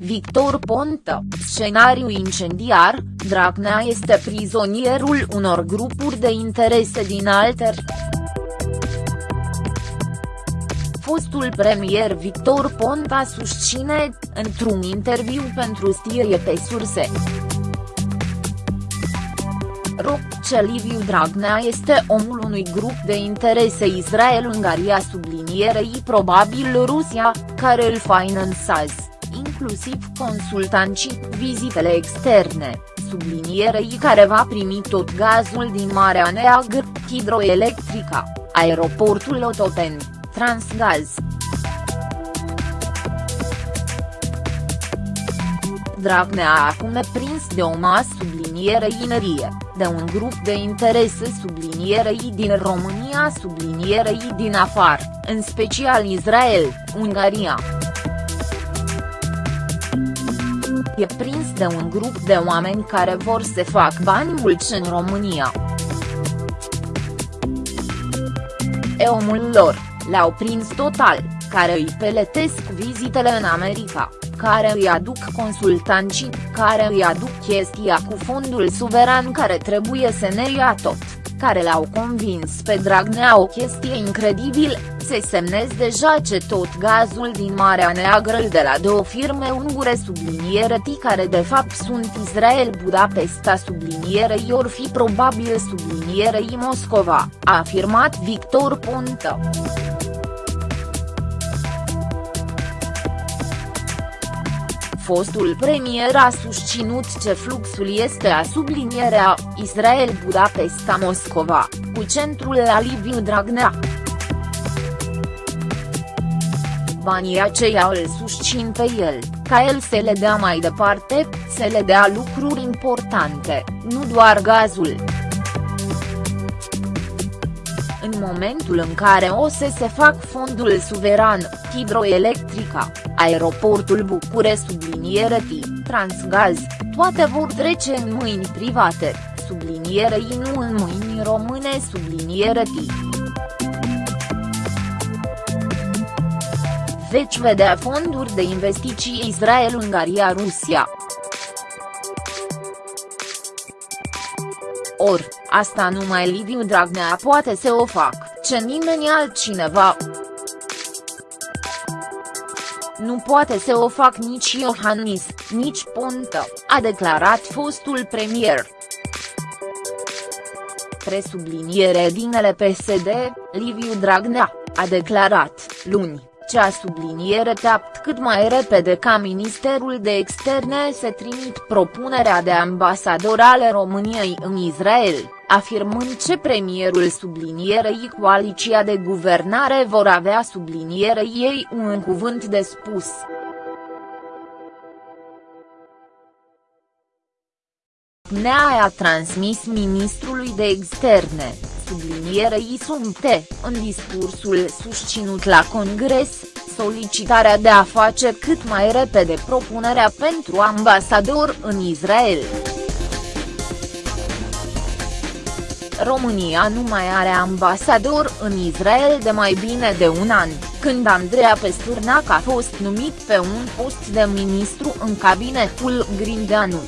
Victor Ponta, scenariu incendiar, Dragnea este prizonierul unor grupuri de interese din alter. Fostul premier Victor Ponta susține, într-un interviu pentru Stirie pe surse. Ce Liviu Dragnea este omul unui grup de interese Israel-Ungaria sublinierei probabil Rusia, care îl finanțează, inclusiv consultanții, vizitele externe, sublinierei care va primi tot gazul din Marea Neagră, hidroelectrica, aeroportul Otopeni, Transgaz. Dragnea acum e prins de o masă subliniere inerie, de un grup de interese sublinierei din România sublinierei din afară, în special Israel, Ungaria. E prins de un grup de oameni care vor să fac bani mulți în România. E omul lor, l-au prins total, care îi peletesc vizitele în America care îi aduc consultanții, care îi aduc chestia cu fondul suveran care trebuie să ne ia tot, care l-au convins pe Dragnea o chestie incredibil, se semnez deja ce tot gazul din Marea Neagră de la două firme ungure subliniere T care de fapt sunt Israel Budapesta sublinierei or fi probabil sublinierei Moscova, a afirmat Victor Ponta. Fostul premier a susținut ce fluxul este a sublinierea, Israel Budapesta Moscova, cu centrul la Liviu Dragnea. Banii aceia îl susțin pe el, ca el să le dea mai departe, să le dea lucruri importante, nu doar gazul. În momentul în care o să se fac fondul suveran, hidroelectrica, aeroportul Bucure subliniere T, Transgaz, toate vor trece în mâini private, sublinierei nu în mâini române subliniere T. Veci vedea fonduri de investiții Israel-Ungaria-Rusia. Or, asta numai Liviu Dragnea poate să o fac, ce nimeni altcineva. Nu poate să o fac nici Iohannis, nici Ponta, a declarat fostul premier. Presubliniere dinele PSD, Liviu Dragnea, a declarat, luni, cea subliniere teapt cât mai repede ca Ministerul de Externe să trimit propunerea de ambasador ale României în Israel, afirmând ce premierul sublinierei coaliția de guvernare vor avea sublinierei ei un cuvânt de spus. Nea a transmis ministrului de externe, sublinierei Sumte, în discursul susținut la Congres, solicitarea de a face cât mai repede propunerea pentru ambasador în Israel. România nu mai are ambasador în Israel de mai bine de un an, când Andreea Pesturnac a fost numit pe un post de ministru în cabinetul Grindeanu.